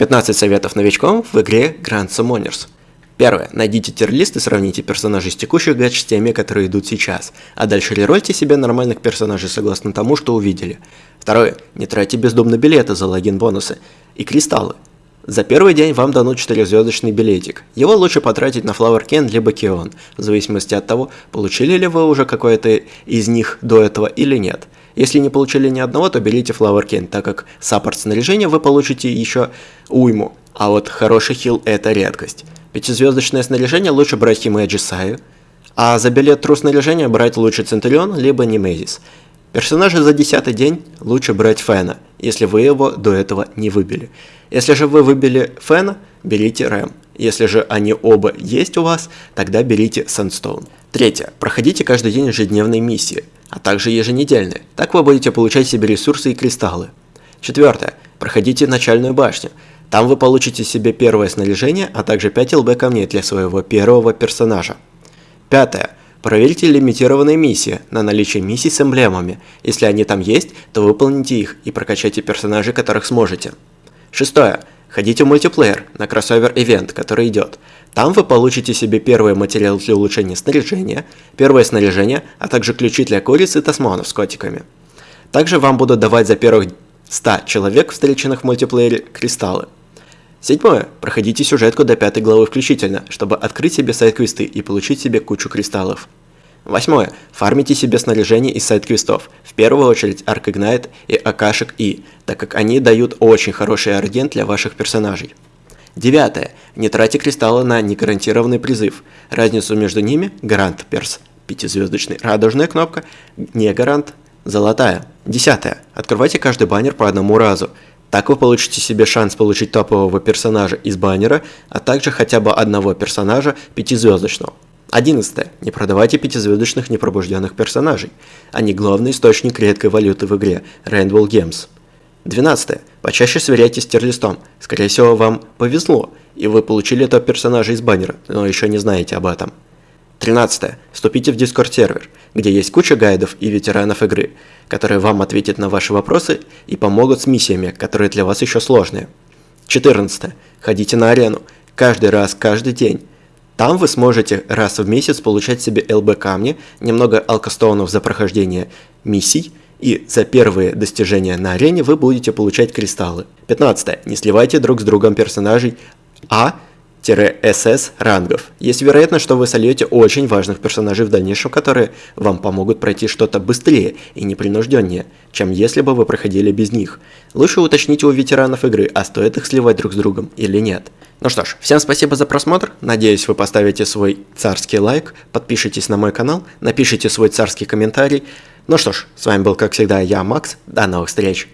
15 советов новичкам в игре Grand Summoners. Первое. Найдите тир-лист и сравните персонажей с текущих гач с теми, которые идут сейчас, а дальше рерольте себе нормальных персонажей согласно тому, что увидели. Второе. Не тратьте бездумно билеты за логин-бонусы и кристаллы. За первый день вам дадут 4-звездочный билетик. Его лучше потратить на Flower Ken либо Кион, в зависимости от того, получили ли вы уже какое-то из них до этого или нет. Если не получили ни одного, то берите Flower Ken, так как саппорт снаряжения вы получите еще уйму, а вот хороший хил это редкость. Пятизвездочное снаряжение лучше брать Химэджи Саю, а за билет тру снаряжения брать лучше Центурион либо Немезис. Персонажа за десятый день лучше брать Фена, если вы его до этого не выбили. Если же вы выбили Фена, берите Рэм. Если же они оба есть у вас, тогда берите Сандстоун. Третье. Проходите каждый день ежедневные миссии, а также еженедельные. Так вы будете получать себе ресурсы и кристаллы. Четвертое. Проходите начальную башню. Там вы получите себе первое снаряжение, а также 5 ЛБ камней для своего первого персонажа. Пятое. Проверьте лимитированные миссии на наличие миссий с эмблемами. Если они там есть, то выполните их и прокачайте персонажей, которых сможете. Шестое. Ходите в мультиплеер на кроссовер-ивент, который идет. Там вы получите себе первый материал для улучшения снаряжения, первое снаряжение, а также ключи для куриц и тасманов с котиками. Также вам будут давать за первых 100 человек, встреченных в мультиплеере, кристаллы. Седьмое. Проходите сюжетку до пятой главы включительно, чтобы открыть себе сайт-квесты и получить себе кучу кристаллов. Восьмое. Фармите себе снаряжение из сайт-квестов, в первую очередь Arc Ignite и Акашек И, так как они дают очень хороший аргент для ваших персонажей. Девятое. Не тратьте кристаллы на негарантированный призыв. Разницу между ними – гарант перс, пятизвездочный, радужная кнопка, не гарант, золотая. Десятое. Открывайте каждый баннер по одному разу. Так вы получите себе шанс получить топового персонажа из баннера, а также хотя бы одного персонажа пятизвездочного. 11. Не продавайте пятизвездочных непробужденных персонажей. Они главный источник редкой валюты в игре Rainbow Games. 12. Почаще сверяйтесь с тирлистом. Скорее всего, вам повезло, и вы получили этого персонажа из баннера, но еще не знаете об этом. 13. Вступите в Discord сервер, где есть куча гайдов и ветеранов игры, которые вам ответят на ваши вопросы и помогут с миссиями, которые для вас еще сложные. 14. Ходите на арену. Каждый раз, каждый день. Там вы сможете раз в месяц получать себе ЛБ камни, немного алкостоунов за прохождение миссий, и за первые достижения на арене вы будете получать кристаллы. 15. Не сливайте друг с другом персонажей А СС рангов. Есть вероятность, что вы сольете очень важных персонажей в дальнейшем, которые вам помогут пройти что-то быстрее и непринужденнее, чем если бы вы проходили без них. Лучше уточните у ветеранов игры, а стоит их сливать друг с другом или нет. Ну что ж, всем спасибо за просмотр, надеюсь вы поставите свой царский лайк, подпишитесь на мой канал, напишите свой царский комментарий. Ну что ж, с вами был как всегда я, Макс, до новых встреч!